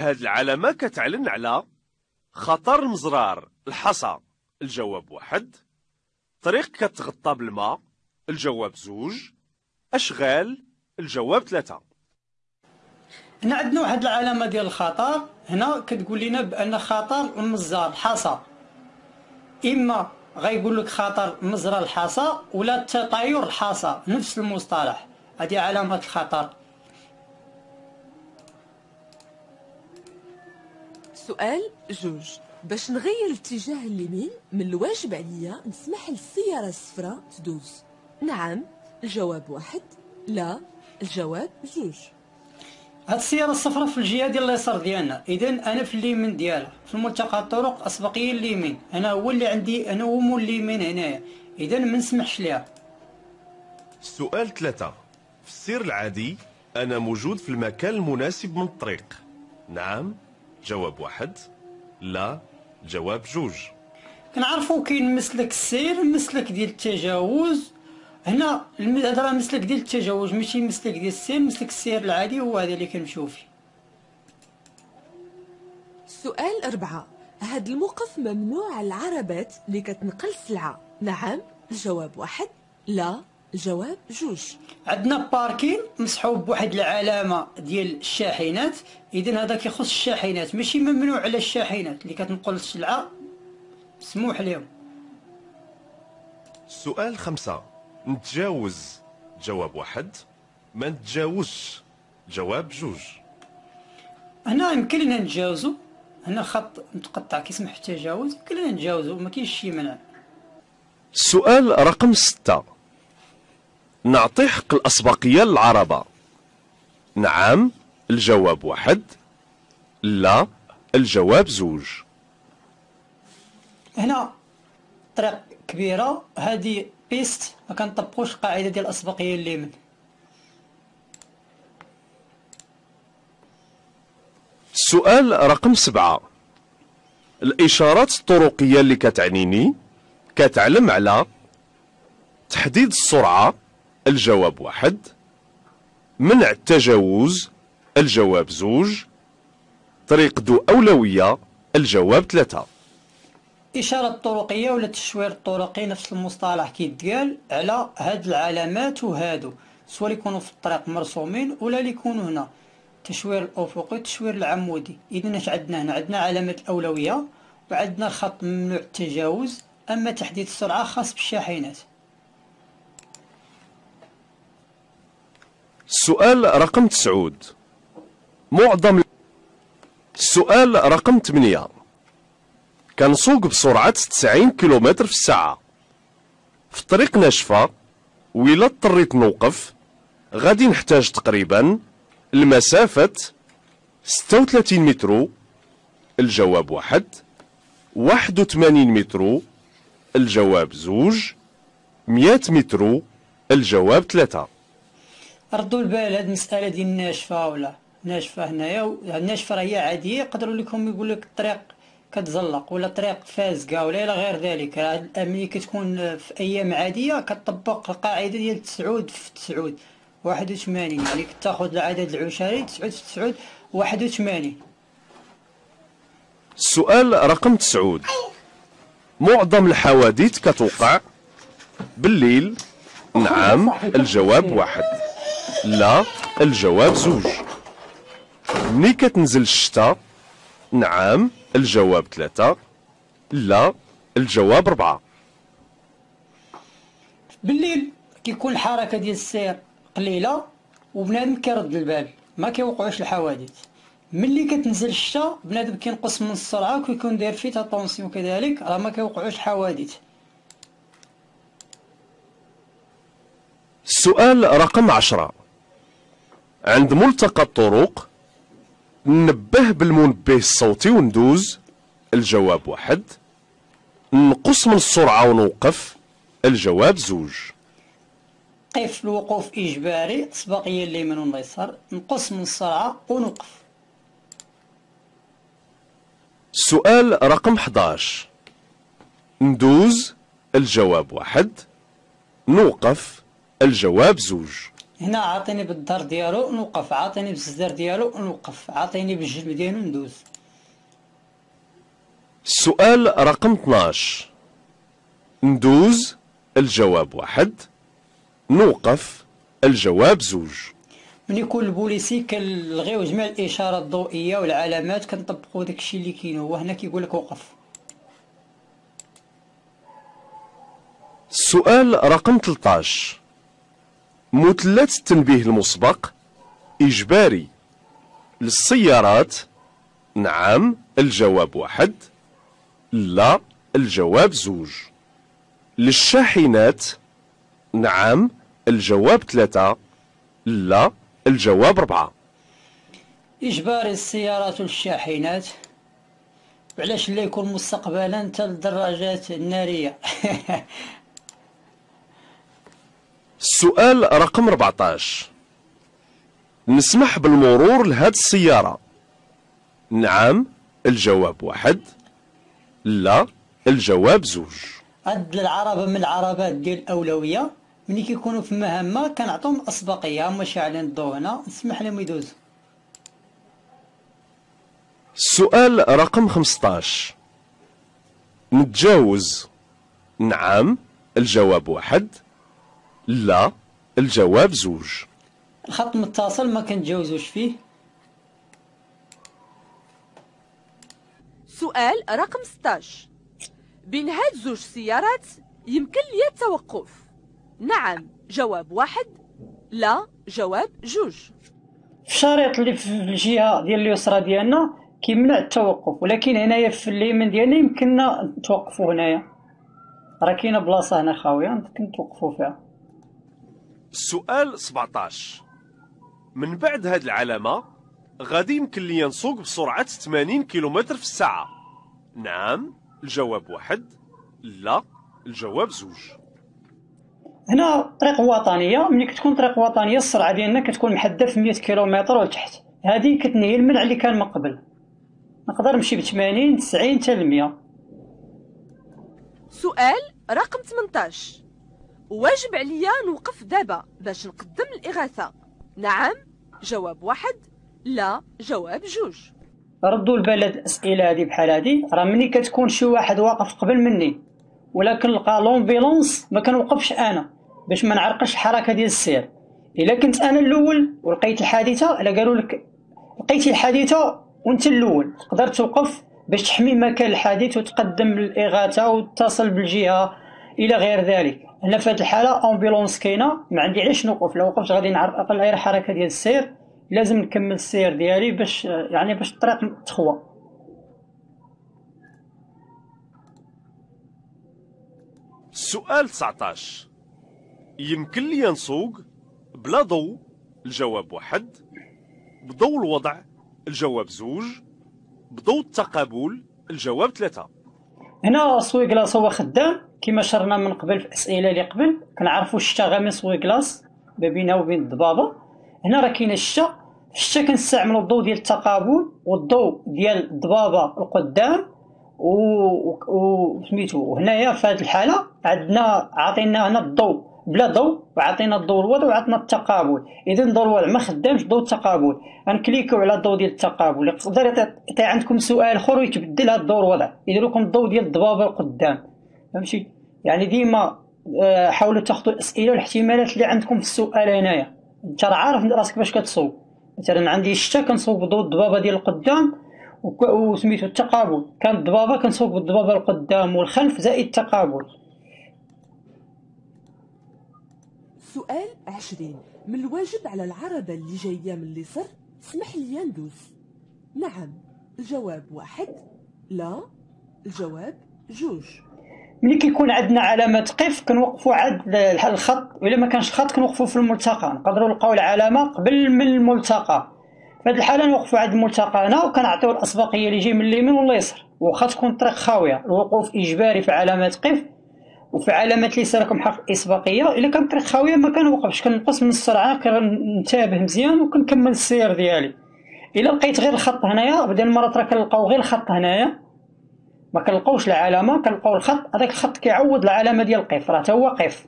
هاد العلامة كتعلن على خطر المزرار الحصى. الجواب واحد. طريق كتغطى بالماء الجواب زوج. أشغال الجواب ثلاثة. هنا عندنا واحد العلامة ديال الخطر هنا كتقول لنا بأن خطر المزار الحصى. إما غيقول لك خطر مزرى الحصى ولا تطاير الحصى. نفس المصطلح. هذه علامة الخطر. سؤال جوج. باش نغير الاتجاه اليمين من الواجب عليا نسمح للسيارة الصفراء تدوز. نعم الجواب واحد. لا الجواب جوج. هاد السيارة الصفراء في الجهة ديال اليسار ديالنا. إذا أنا في اليمين ديالها في الملتقى الطرق أسبقية اليمين. أنا هو اللي عندي أنا هو مول اليمين هنايا. إذا ما نسمحش ليها. سؤال ثلاثة. في السير العادي أنا موجود في المكان المناسب من الطريق. نعم. جواب واحد لا جواب جوج. كنعرفو كاين مسلك السير مسلك ديال التجاوز. هنا هذا راه مسلك ديال التجاوز ماشي مسلك ديال السير مسلك السير العادي هو هذا اللي كنمشيو فيه. سؤال أربعة. هاد الموقف ممنوع على العربات اللي كتنقل سلعة. نعم الجواب واحد لا. الجواب جوج. عندنا باركين مسحوب بواحد العلامة ديال الشاحنات. اذا هذا كيخص الشاحنات ماشي ممنوع على الشاحنات اللي كتنقل السلعة. مسموح لهم. سؤال خمسة. نتجاوز جواب واحد ما نتجاوزش جواب جوج. هنا يمكن لنا نتجاوزو. هنا خط متقطع كيسمح التجاوز يمكن لنا نتجاوزو ما كاينش شي منع. سؤال رقم ستة. نعطي حق الأسبقية للعربة نعم الجواب واحد. لا الجواب زوج. هنا طريق كبيرة. هذه بيست ما كنطبقوش القاعده ديال الأسبقية اليمين سؤال رقم سبعة. الإشارات الطرقية اللي كتعنيني كتعلم على تحديد السرعة الجواب واحد. منع التجاوز الجواب زوج. طريق ذو أولوية الجواب ثلاثة. إشارة الطرقية ولا التشوير الطرقي نفس المصطلح كيتقال على هاد العلامات وهادو. سواء يكونوا في الطريق مرسومين ولا اللي يكونوا هنا. التشوير الأفقي التشوير العمودي. إذا إش عندنا هنا؟ عندنا علامة الأولوية وعندنا الخط ممنوع التجاوز أما تحديد السرعة خاص بالشاحنات. السؤال رقم تسعود. معظم السؤال رقم ثمانية كنسوق بسرعة 90 كيلومتر في الساعة. في طريق ناشفة وإلا اضطريت نوقف. غادي نحتاج تقريبا المسافة 36 متر. الجواب واحد. 81 متر. الجواب زوج. 100 متر. الجواب ثلاثة. ردوا البال هاد المسألة ديال الناشفة ولا ناشفة هنايا الناشفة راه هي عادية يقدروا لكم يقول لك الطريق كتزلق ولا طريق فازقة ولا إلى غير ذلك. ملي كتكون في أيام عادية كتطبق القاعدة ديال تسعود في تسعود واحد وثمانين يعني كتاخد العدد العشري تسعود في تسعود واحد وثمانين السؤال رقم تسعود. معظم الحوادث كتوقع بالليل؟ نعم الجواب واحد. لا الجواب زوج. ملي كتنزل الشتاء نعم الجواب ثلاثة. لا الجواب ربعة. بالليل كيكون الحركة ديال السير قليلة وبنادم كيرد البال ما كيوقعوش الحوادث. ملي كتنزل الشتا بنادم كينقص من السرعة وكيكون داير فيه طونسيون كذلك راه ما كيوقعوش الحوادث. السؤال رقم عشرة. عند ملتقى الطرق نبه بالمنبه الصوتي وندوز الجواب واحد نقص من السرعة ونوقف الجواب زوج. قف الوقوف إجباري سباقية اليمين واليسار نقص من السرعة ونوقف. سؤال رقم 11 ندوز الجواب واحد نوقف الجواب زوج. هنا عاطيني بالدار ديالو نوقف. عاطيني بالزدار ديالو نوقف. عاطيني بالجلب ديالو ندوز. السؤال رقم 12 ندوز الجواب واحد. نوقف الجواب زوج. من يكون البوليسي كنلغيو جميع الاشارات الضوئية والعلامات كنطبقوا داكشي اللي كاين هو. هنا كيقول لك وقف. السؤال رقم 13 مثلث التنبيه المسبق إجباري للسيارات. نعم الجواب واحد. لا الجواب زوج. للشاحنات. نعم الجواب ثلاثة. لا الجواب ربعة اجباري السيارات والشاحنات. وعلاش لا يكون مستقبلا حتى الدراجات النارية؟ السؤال رقم 14 نسمح بالمرور لهاد السيارة. نعم الجواب واحد. لا الجواب زوج. هاد العربة من العربات ديال الأولوية. ملي كيكونوا في مهمة كنعطيهم الأسبقية هما شاعلين الضوء هنا. نسمح لهم يدوزوا. السؤال رقم 15 نتجاوز. نعم الجواب واحد. لا الجواب زوج. الخط متصل ما كنتجاوزوش فيه؟ سؤال رقم 16 بين هاد زوج سيارات يمكن لي التوقف. نعم جواب واحد لا جواب جوج. في الشريط اللي في الجهة ديال اليسرى ديالنا كيمنع التوقف ولكن هنايا في اليمين ديالنا يمكننا نتوقفوا هنايا. راه كاينة بلاصة هنا خاوية يمكن نتوقفوا فيها. السؤال 17 من بعد هاد العلامة غادي يمكن لي نسوق بسرعة 80 كيلومتر في الساعة. نعم الجواب واحد. لا الجواب زوج. هنا طريق وطنية. ملي كتكون طريق وطنية السرعة ديالنا كتكون محددة في 100 كيلومتر ولتحت هذه كتنهي المنع اللي كان من قبل. نقدر نمشي ب 80 90 حتى ل 100 سؤال رقم 18 واجب عليا نوقف دابا باش نقدم الإغاثة. نعم جواب واحد لا جواب جوج. ردوا البال هاد الاسئله هادي بحال هادي راه ملي كتكون شي واحد واقف قبل مني ولا كنلقى l'ambulance ما كنوقفش أنا باش ما نعرقش الحركه ديال السير. إلا كنت أنا الأول ولقيت الحادثة إلا قالوا لك لقيتي الحادثة وأنت الأول. تقدر توقف باش تحمي مكان الحادث وتقدم الإغاثة وتصل بالجهة إلى غير ذلك. هنا في هذه الحالة ambulance كاينة ما عندي علاش نوقف. لو وقفت غادي نعرف غير الحركه ديال السير لازم نكمل السير ديالي باش يعني باش الطريق تخوى. السؤال 19 يمكن لي نسوق بلا ضوء؟ الجواب واحد. بضوء الوضع؟ الجواب زوج. بضوء التقابل؟ الجواب ثلاثة. هنا سوي كلاص هو خدام. كما شرنا من قبل في الاسئله اللي قبل كنعرفوا الشتا غامي سوي كلاص ما بينها وبين الضبابة. هنا راه كاين الشتا. في الشتا كنستعملوا الضوء ديال التقابل والضوء ديال الضبابة القدام و سميتو وهنايا في هذه الحالة عندنا عطينا هنا الضوء بلا ضوء وعطينا الضوء الوضع وعطينا التقابل. اذا الضوء الوضع ما خدامش ضوء التقابل. غنكليكيو على الضوء ديال التقابل. يقدر يعطي عندكم سؤال أخر ويتبدل هذا الضوء الوضع يدير لكم الضوء ديال الضبابة القدام. فهمتي؟ يعني ديما آه، حاولوا تاخذوا الأسئلة والاحتمالات اللي عندكم في السؤال هنايا. أنت راه عارف راسك باش كتصوب. مثلا عندي الشتا كنصوب الضبابة ديال القدام وسميتو التقابل. كان الضبابة كنصوب بالضبابه القدام والخلف زائد التقابل. سؤال عشرين. من الواجب على العربة اللي جاية من اليسر اسمح لي ندوز نعم الجواب واحد. لا الجواب جوج. ملي كيكون عندنا علامة قف كنوقفوا عند الخط وإلا ما كانش الخط كنوقفوا في الملتقى. نقدروا نلقاو العلامة قبل من الملتقى. في هذه الحالة نوقفوا عند الملتقى هنا وكنعطيو الاسبقيه اللي جاي من اليمين واليسر واخا تكون الطريق خاوية الوقوف إجباري في علامات قف وفي علامات اللي راكم حرف الاسبقيه إلا كانت الطريق خاوية ما كنوقفش كنقص من السرعة كنتابه مزيان وكنكمل السير ديالي. إلا لقيت غير الخط هنايا بدل المرات راه كنلقاو غير الخط هنايا ما كنلقاوش العلامة كنلقاو الخط هذاك الخط كيعوض العلامة ديال قف راه هو قف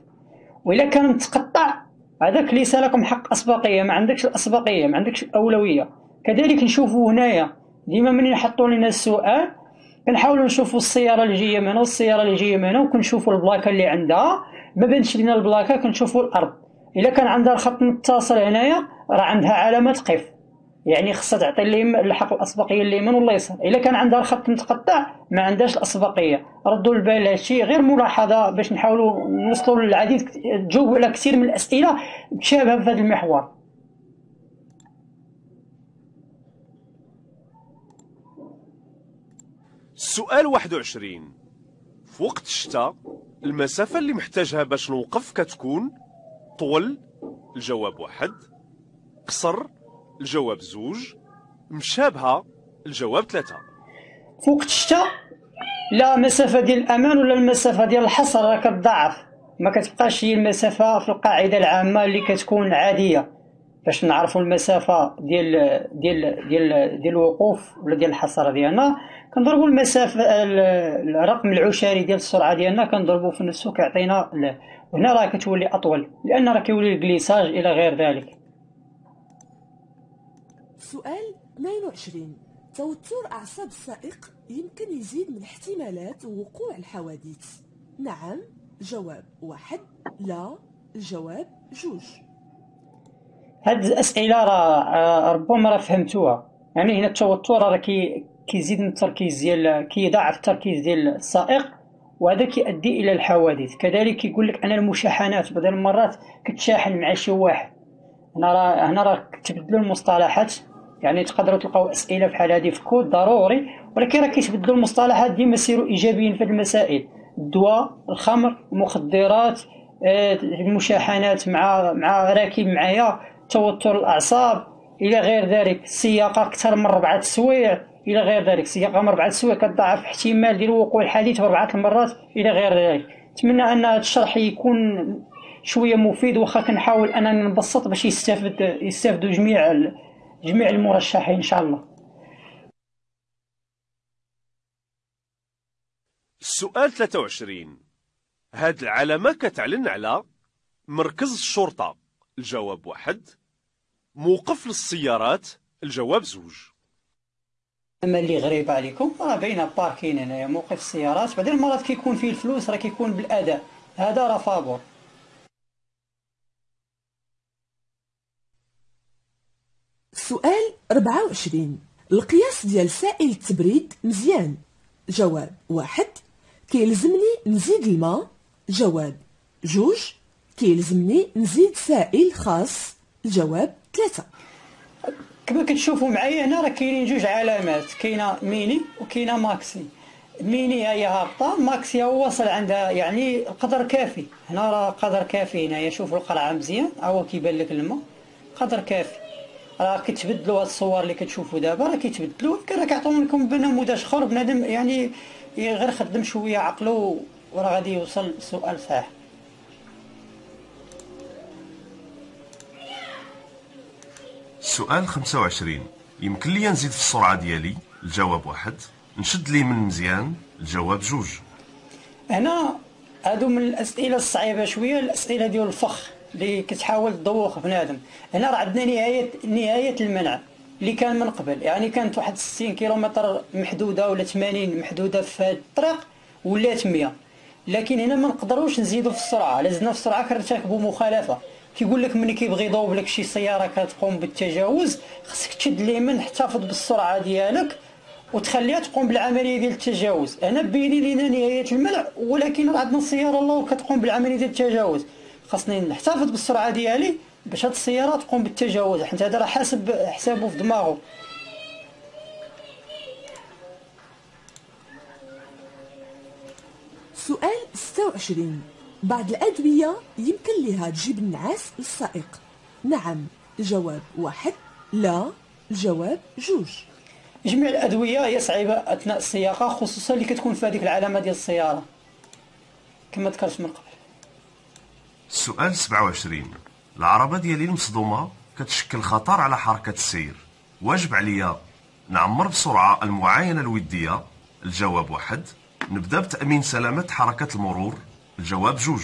وإلا كان متقطع هذاك ليس لكم حق أسبقية ما عندكش الأسبقية ما عندكش الأولوية. كذلك نشوفوا هنايا ديما من يحطوا لنا السؤال كنحاولوا نشوفوا السيارة اللي جاية من هنا والسيارة اللي جاية من هنا وكنشوفوا البلاكة اللي عندها. ما بانش لنا البلاكة كنشوفوا الأرض. إلا كان عندها الخط متصل هنايا راه عندها علامة قف يعني خصها تعطي اللي الحق الأسبقية اليمين ولا اليسار إلا كان عندها الخط متقطع ما عندهاش الأسبقية. ردوا البال هادشي. غير ملاحظة باش نحاولوا نوصلوا للعديد تجاوبوا على كثير من الأسئلة متشابهه في هذا المحور. السؤال 21 في وقت الشتاء المسافة اللي محتاجها باش نوقف كتكون طول؟ الجواب واحد. قصر؟ الجواب زوج مشابهة الجواب ثلاثة. في وقت الشتاء لا مسافة ديال الأمان ولا المسافة ديال الحصر راه كتضاعف ما كتبقاش هي المسافة في القاعدة العامة اللي كتكون عادية. باش نعرفوا المسافة ديال ديال ديال ديال الوقوف ولا ديال الحصر ديالنا كنضربوا المسافة الرقم العشري ديال السرعة ديالنا كنضربوا في نفسه كيعطينا هنا راه كتولي أطول لأن راه كيولي ال glissage إلى غير ذلك. سؤال 22 توتر أعصاب السائق يمكن يزيد من احتمالات وقوع الحوادث. نعم جواب واحد. لا الجواب جوج. هاد الأسئلة راه ربما راه فهمتوها. يعني هنا التوتر راه كي كيزيد من التركيز ديال كيضاعف التركيز ديال السائق وهذا كيؤدي إلى الحوادث. كذلك كيقول لك أنا المشاحنات بعض المرات كتشاحن مع شي واحد. هنا راه هنا راه تبدلوا المصطلحات. يعني تقدروا تلقاو أسئلة بحال هذه في كود ضروري ولكن راه كيتبدلوا المصطلحات ديما سيروا إيجابيين في المسائل. الدواء الخمر المخدرات آه، المشاحنات مع مع راكب معايا توتر الأعصاب إلى غير ذلك السياقه أكثر من ربعة سوايع إلى غير ذلك السياقه من ربعة سوايع كتضاعف احتمال ديال وقوع الحادث بربعه المرات إلى غير ذلك. نتمنى أن هذا الشرح يكون شوية مفيد واخا كنحاول أنني نبسط باش يستافد يستافدوا جميع جميع المرشحين إن شاء الله. السؤال 23 هاد العلامة كتعلن على مركز الشرطة. الجواب واحد. موقف للسيارات. الجواب زوج. أما اللي غريب عليكم راه باينه باركين هنايا موقف السيارات. بعدين المرات كيكون فيه الفلوس راه كيكون بالأداء. هذا راه فابور سؤال 24 القياس ديال سائل التبريد مزيان. جواب واحد كيلزمني نزيد الماء. جواب جوج كيلزمني نزيد سائل خاص. الجواب ثلاثة. كما كتشوفوا معايا هنا راه كاينين جوج علامات. كاينة ميني وكاينة maxi. mini هي هابطة maxi هو واصل عندها يعني قدر كافي. هنا راه قدر كافي هنايا. شوفوا القرعه مزيان. هو كيبان لك الماء. قدر كافي. راه كيتبدلوا هاد الصور اللي كتشوفوا دابا راه كيتبدلوا ولكن راه كيعطيو لكم بنموذج اخر بنادم يعني غير خدم شوية عقلو وراه غادي يوصل السؤال صحيح. السؤال 25 يمكن لي نزيد في السرعة ديالي؟ الجواب واحد. نشد لي من مزيان؟ الجواب جوج. هنا هادو من الأسئلة الصعيبة شوية الأسئلة ديال الفخ. اللي كتحاول تدوخ بنادم. هنا راه عندنا نهاية نهاية المنع اللي كان من قبل. يعني كانت واحد 60 كيلومتر محدودة ولا 80 محدودة في هاد الطريق ولات 100 لكن هنا ما نقدروش نزيدوا في السرعة. لازمنا في السرعة كنرتكبوا مخالفة. كيقول لك ملي كيبغي يضوب لك شي سيارة كتقوم بالتجاوز خصك تشد اليمين احتفظ بالسرعة ديالك وتخليها تقوم بالعملية ديال التجاوز. أنا بيني لينا نهاية المنع ولكن عندنا السياره الله كتقوم بالعملية ديال التجاوز. خاصني نحتفظ بالسرعة ديالي باش هاد السيارة تقوم بالتجاوز. حيت هذا راه حاسب حسابه في دماغه. سؤال 26 بعض الأدوية يمكن لها تجيب النعاس للسائق نعم الجواب واحد. لا الجواب جوج. جميع الأدوية هي صعيبة أثناء السياقة خصوصا اللي كتكون في هذيك العلامة ديال السيارة. كما ذكرت من قبل السؤال 27 العربة ديالي المصدومة كتشكل خطر على حركة السير. واجب عليا نعمر بسرعة المعاينة الودية. الجواب واحد. نبدأ بتأمين سلامة حركة المرور. الجواب جوج.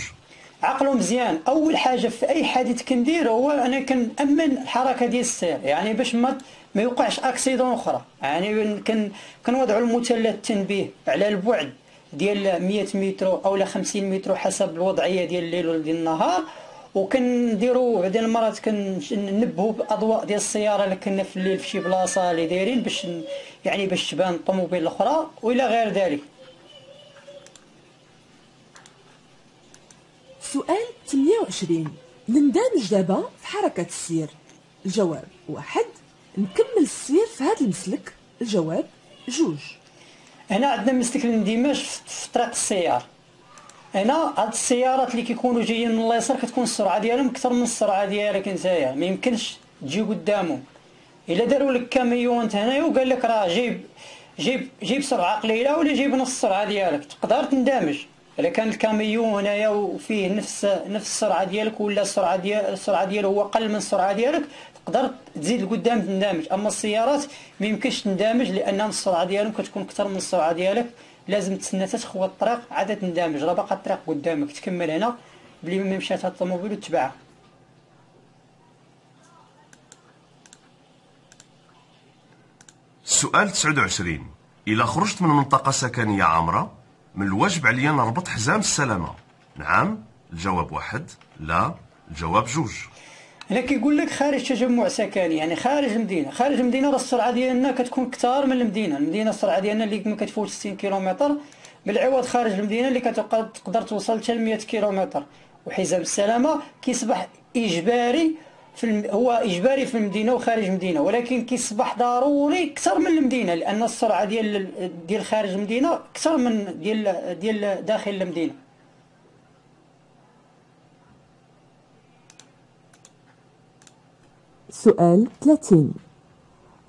عقلوا مزيان. أول حاجة في أي حادث كندير هو أنا كنأمن الحركة ديال السير. يعني باش ما ما يوقعش أكسيدون أخرى. يعني كن كنوضعوا المثلث التنبيه على البعد. ديال 100 متر أو 50 متر حسب الوضعية ديال الليل ولا ديال النهار. وكنديروا بعض المرات كننبهوا بأضواء ديال السيارة اللي كنا في الليل في شي بلاصة اللي دايرين باش يعني باش تبان الطوموبيل الأخرى وإلى غير ذلك. سؤال 28 نندمج دابا في حركة السير؟ الجواب واحد. نكمل السير في هذا المسلك. الجواب جوج. هنا عندنا مسلك الاندماج في طريق السيار هنا هاد السيارات اللي كيكونوا جايين من اليسار كتكون السرعة ديالهم أكثر من السرعة ديالك نتايا ما يمكنش تجي قدامهم. إلا داروا لك كاميون هنايا وقال لك راه جايب جيب جيب سرعة قليلة ولا جيب نص السرعه ديالك. تقدر تندمج. إلا كان الكاميون هنايا وفيه نفس نفس السرعة ديالك ولا السرعة ديال السرعة ديالو هو أقل من السرعة ديالك تقدر تزيد لقدام تندمج. أما السيارات ما يمكنش تندمج لأن السرعة ديالهم كتكون أكثر من السرعة ديالك. لازم تسنى تخوى الطريق عاد تندمج. راه باقا الطريق قدامك. تكمل هنا بلي ما مشات هاد الطوموبيل وتبعها السؤال 29 إلا خرجت من منطقة سكنية عامرة من الواجب عليا نربط حزام السلامة؟ نعم الجواب واحد. لا الجواب جوج. هنا كيقول لك خارج تجمع سكني يعني خارج المدينة خارج المدينة راه السرعه ديالنا كتكون كثار من المدينة. المدينة السرعه ديالنا اللي ما كتفوت 60 كيلومتر. بالعوض خارج المدينة اللي كتقدر توصل حتى ل 100 كيلومتر. وحزام السلامة كيصبح إجباري في الم... هو إجباري في المدينة وخارج المدينة. ولكن كيصبح ضروري أكثر من المدينة لأن السرعه ديال ديال خارج المدينة أكثر من ديال ديال داخل المدينة. سؤال 30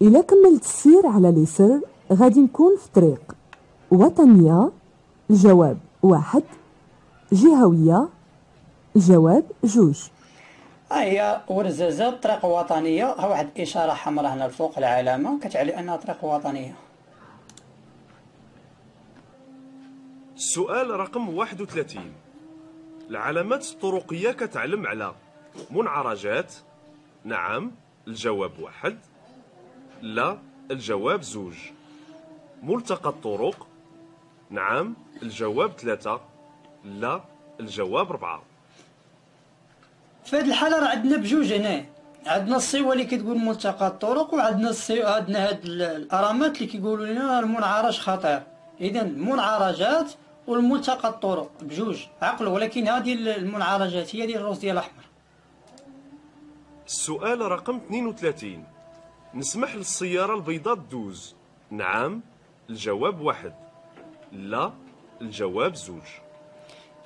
إلا كملت السير على اليسر؟ غادي نكون في طريق وطنية الجواب واحد. جهوية الجواب جوج. هي ورزازة طريق وطنية. ها واحد إشارة حمراء هنا الفوق العلامة. كتعني أنها طريق وطنية. السؤال رقم 31 العلامات الطرقية كتعلم على منعرجات نعم الجواب واحد. لا الجواب زوج. ملتقى الطرق. نعم الجواب ثلاثة. لا الجواب ربعة في هذه الحالة راه عندنا بجوج هنا. عندنا الصيوة اللي كتقول ملتقى الطرق وعندنا الصيوة عندنا هاد الأرامات اللي كيقولوا لنا المنعرج خطير. إذا المنعرجات والملتقى الطرق بجوج عقلوا ولكن هذه المنعرجات هي ديال الروس ديال الأحمر. السؤال رقم 32 نسمح للسيارة البيضاء تدوز. نعم الجواب واحد. لا الجواب زوج.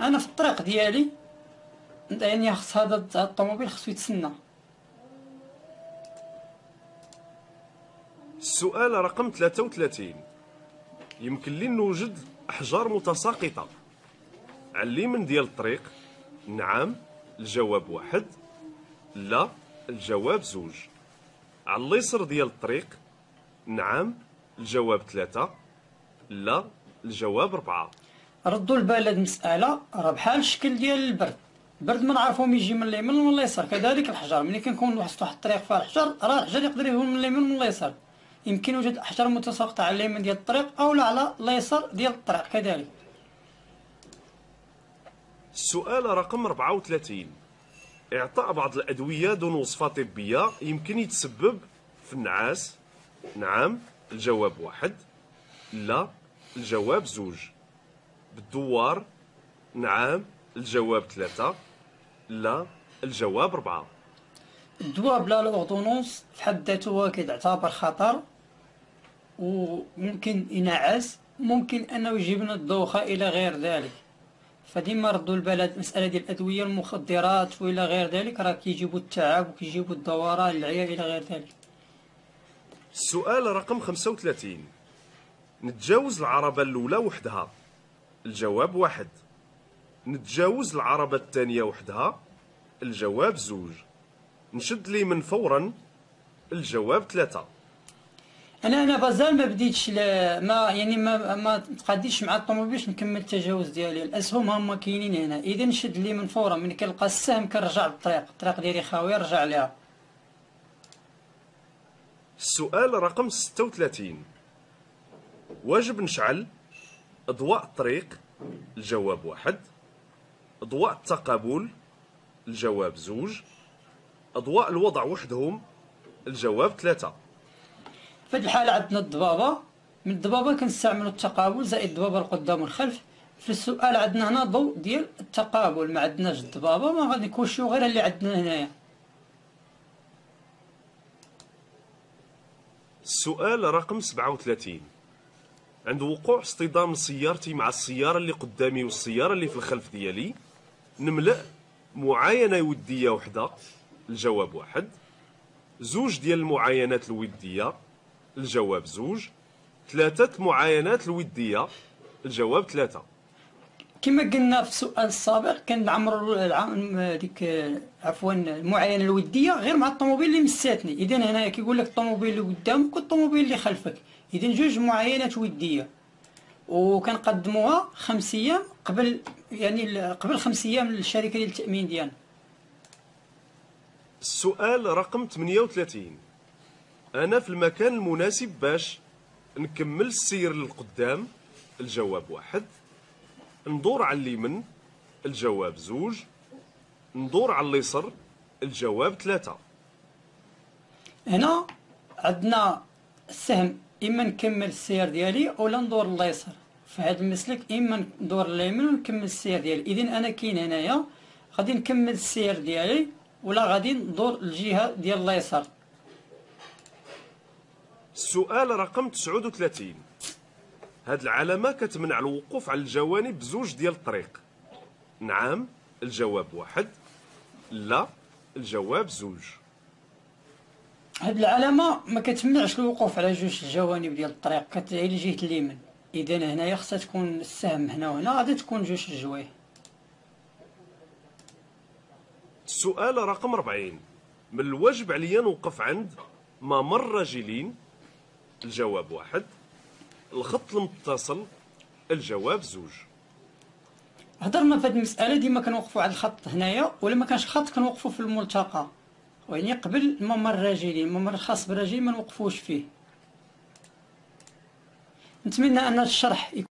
أنا في الطريق ديالي يعني خص هذا الطوموبيل خصو يتسنى. السؤال رقم 33 يمكن لي نوجد أحجار متساقطة. على اليمين ديال الطريق. نعم الجواب واحد. لا الجواب زوج. على اليسر ديال الطريق؟ نعم الجواب ثلاثة. لا الجواب ربعة ردوا البال هاد المسألة. راه بحال الشكل ديال البرد. البرد ما نعرفوهم يجي من اليمين ومن اليسار. كذلك الحجر. ملي كنكون واحد واحد الطريق فيها الحجر راه الحجر يقدر يكون من اليمين ومن اليسار. يمكن وجود أحجار متساقطة على اليمين ديال الطريق أو على اليسار ديال الطريق. كذلك. السؤال رقم 34 إعطاء بعض الأدوية دون وصفة طبية. يمكن يتسبب في النعاس. نعم الجواب واحد. لا الجواب زوج. بالدوار. نعم الجواب ثلاثة. لا الجواب ربعة الدواء بلا الأوردونونس في حد ذاته هو كيتعتبر خطر وممكن ينعس. ممكن أنه يجيب لنا الدوخة إلى غير ذلك. فديما ردوا البال المسألة ديال الأدوية المخدرات وإلى غير ذلك راه كيجيبوا التعب وكيجيبوا الدوران العيا إلى غير ذلك. السؤال رقم 35 نتجاوز العربة الأولى وحدها. الجواب واحد. نتجاوز العربة الثانية وحدها. الجواب زوج. نشد لي من فورا. الجواب ثلاثة. أنا أنا بازال ما بديتش ما يعني ما ما تقاديش مع الطوموبيل باش نكمل التجاوز ديالي. الأسهم هما كاينين هنا. إذا نشد لي من فورا من كنلقى السهم كنرجع للطريق الطريق ديالي خاويه نرجع ليها. السؤال رقم 36 واجب نشعل أضواء الطريق الجواب واحد. أضواء التقابل الجواب زوج. أضواء الوضع وحدهم الجواب ثلاثة. في هذه الحالة عندنا الضبابة. من الضبابة كنستعملوا التقابل زائد الضبابة القدام والخلف. في السؤال عندنا هنا ضوء ديال التقابل. ما عندناش الضبابة ما غادي نكوشيو غير اللي عندنا هنايا. السؤال رقم 37 عند وقوع اصطدام سيارتي مع السيارة اللي قدامي والسيارة اللي في الخلف ديالي نملأ معاينة ودية وحدة. الجواب واحد. زوج ديال المعاينات الودية الجواب زوج. ثلاثة معاينات الودية. الجواب ثلاثة. كما قلنا في السؤال السابق كنعمروا العام ديك عفوا المعاينة الودية غير مع الطوموبيل اللي مساتني إذا هنا كيقول لك الطوموبيل اللي قدامك والطوموبيل اللي خلفك. إذا جوج معاينات ودية. وكنقدموها خمس أيام قبل يعني قبل خمس أيام للشركة ديال التامين ديالنا. السؤال رقم 38 أنا في المكان المناسب باش نكمل السير للقدام. الجواب واحد. ندور على اليمين الجواب زوج. ندور على اليسر الجواب ثلاثة. هنا عندنا السهم إما نكمل السير ديالي ولا ندور لليسر. في هذا المسلك إما ندور لليمين ونكمل السير ديالي. اذا أنا كاين هنايا غادي نكمل السير ديالي ولا غادي ندور الجهه ديال اليسار السؤال رقم 39 هاد العلامة كتمنع الوقوف على الجوانب بزوج ديال الطريق. نعم الجواب واحد. لا الجواب زوج. هاد العلامة ما كتمنعش الوقوف على جوج الجوانب ديال الطريق. كتعي لجهه اليمين اذا هنايا خصها تكون السهم هنا وهنا غادي تكون جوج الجوايه السؤال رقم 40 من الواجب عليا نوقف عند ممر راجلين الجواب واحد. الخط المتصل الجواب زوج. هضرنا في هذه المسألة ديما كنوقفوا على الخط هنايا ولا ما كانش خط كنوقفوا في الملتقى. يعني قبل الممر الراجلي الممر الخاص بالراجلين ما نوقفوش فيه. نتمنى أن الشرح